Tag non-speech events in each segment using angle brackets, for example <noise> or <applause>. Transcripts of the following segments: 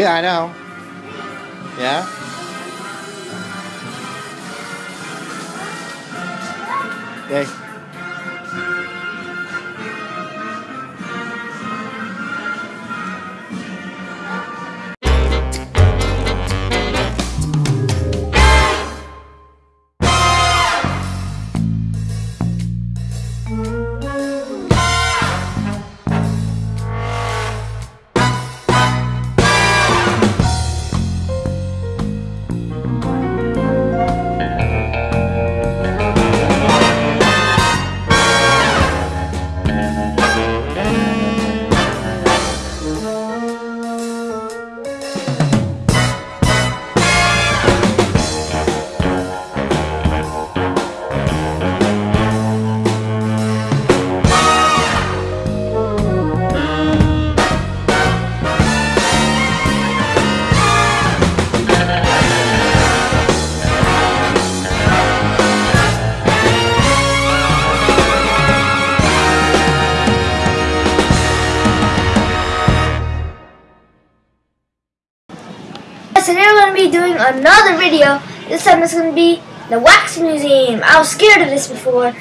Biết ai đó không? Dạ. Another video. This time it's going to be the Wax Museum. I was scared of this before.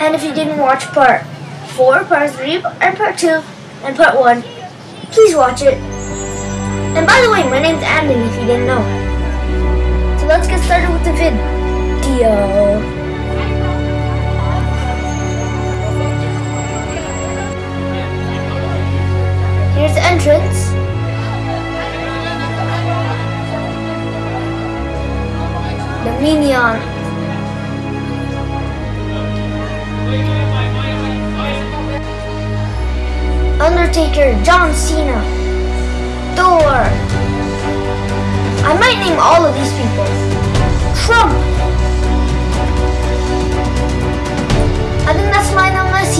And if you didn't watch part 4, part 3, and part 2, and part 1, please watch it. And by the way, my name's Andon if you didn't know. So let's get started with the video. Here's the entrance. Minion. Undertaker, John Cena, Thor. I might name all of these people. Trump. I think that's Messi, but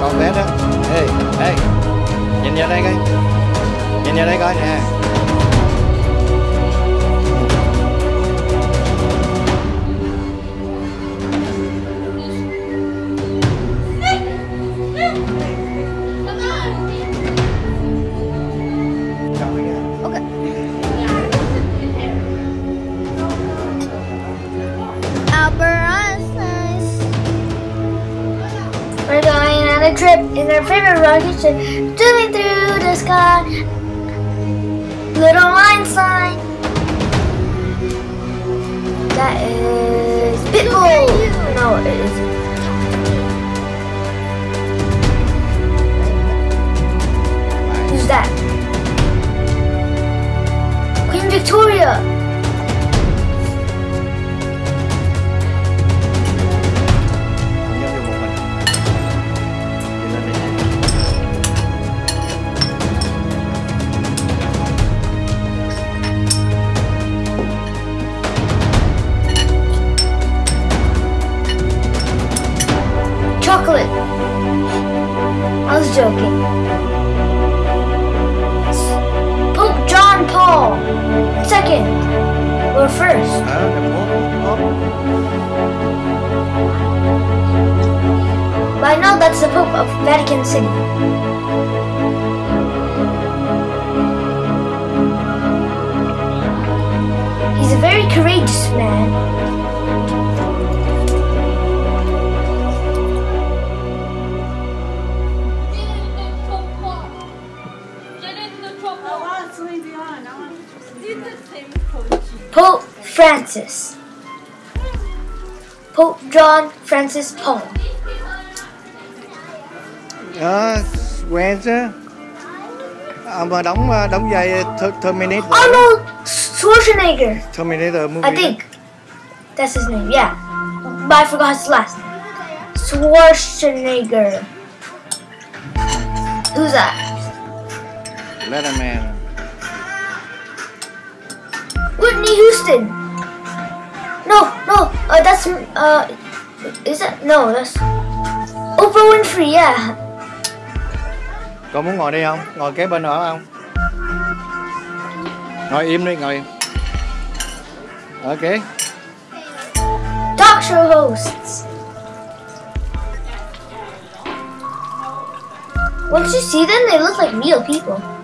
còn bé đó. Ê, ê. Nhìn vào đây coi. Nhìn vào đây coi nè. Trip in our favorite rocket ship, zooming through the sky. Little Einstein. That is Pitbull. No, it isn't. Who's that? Queen Victoria. I was joking. Pope John Paul second or first. By now that's the Pope of Vatican City. He's a very courageous man Francis. Pope John Francis Paul. Đó, quen chứ. À, mà đóng đóng vai Ter- Terminator. Arnold Schwarzenegger. Terminator movie. I think that's his name. Yeah, but I forgot his last name. Schwarzenegger. Who's that? Letterman. Whitney Houston. No, no. Uh, that's uh, is that no? That's Oprah Winfrey. Yeah. Con muốn ngồi đây không? Ngồi kế bên nữa không? Ngồi im đi, ngồi im. Ok. Talk show hosts. Once you see them, they look like real people.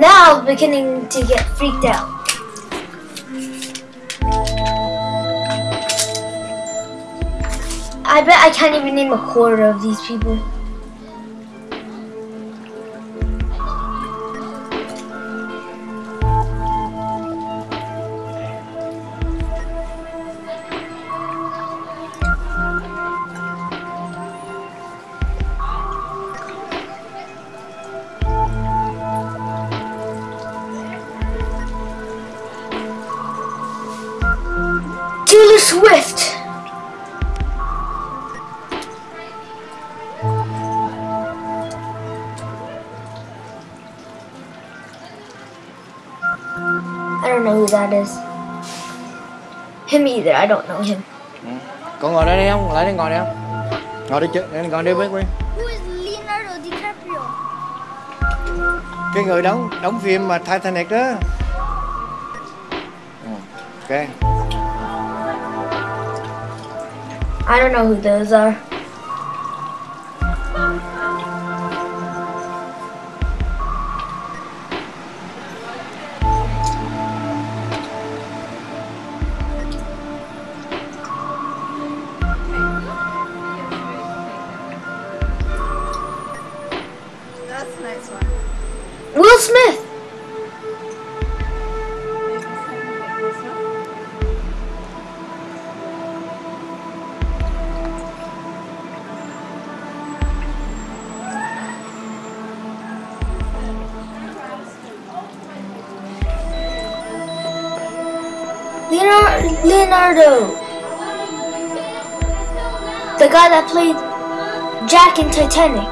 Now beginning to get freaked out. I bet I can't even name a quarter of these people. Swift. I don't know who that is. Him either. I don't know him. Con ngồi đây đi không? Lại đây ngồi đây không? Ngồi đi chứ, ngồi đi với Quyên. Who is Leonardo DiCaprio? Cái người đóng đóng phim mà Titanic đó. Ừ, Ok. I don't know who those are. Leonardo. The guy that played Jack in Titanic.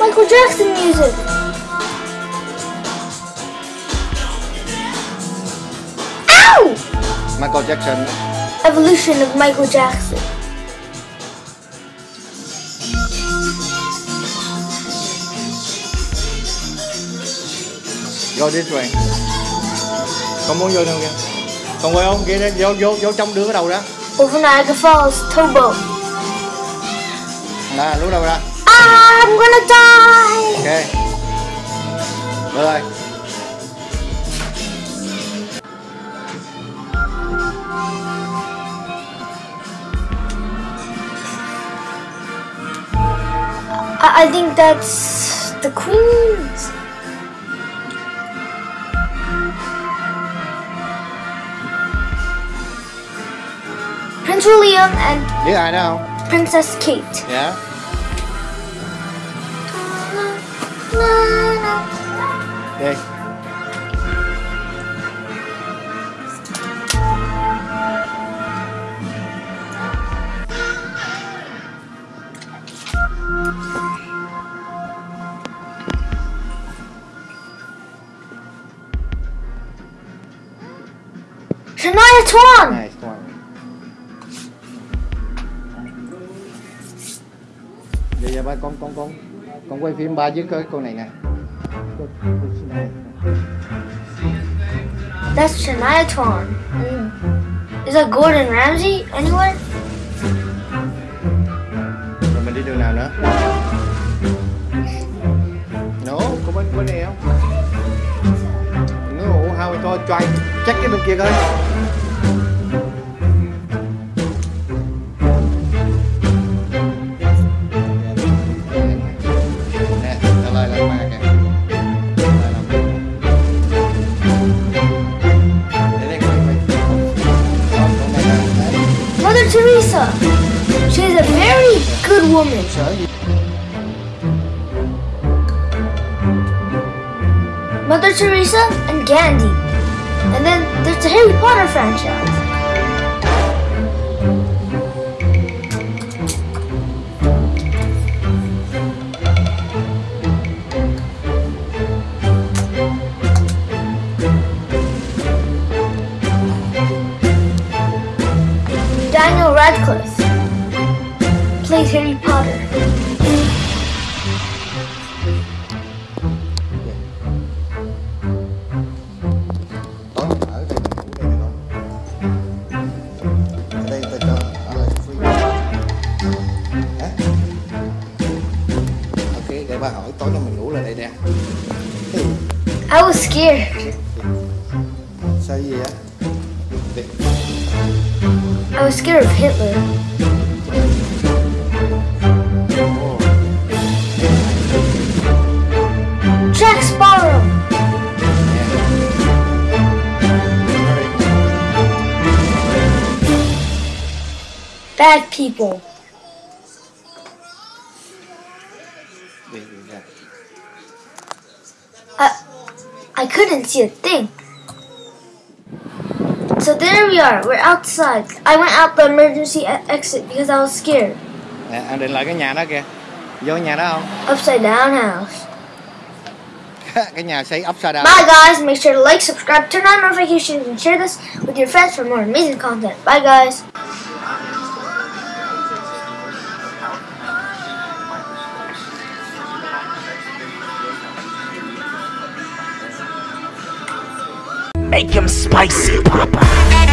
Michael Jackson music. Ow! Michael Jackson. Evolution of Michael Jackson. Go this way. Con muốn vô đâu kìa? Con quay không? Kia vô vô vô trong đưa cái đầu ra. Over Niagara Falls, Towboat. Nè, lúc đầu ra. I'm gonna die! Ok. Được rồi. I, I think that's the Queen's. William and ai đó không? Princess Kate. Dạ. Đi. Con con quay phim ba với cái con này nè. That's Shania Twain. Mm. Is that Gordon Ramsay anywhere? rồi mình đi đường nào nữa no có bên bên này không no how we thôi try check cái bên kia coi Harry Potter franchise. Bad people. I, I couldn't see a thing. So there we are. We're outside. I went out the emergency exit because I was scared. Nè, anh định lại cái nhà đó kìa. Vô nhà đó không? <laughs> Upside down house. cái nhà xây upside down. Bye guys. Make sure to like, subscribe, turn on notifications, and share this with your friends for more amazing content. Bye guys. Make him spicy, Papa.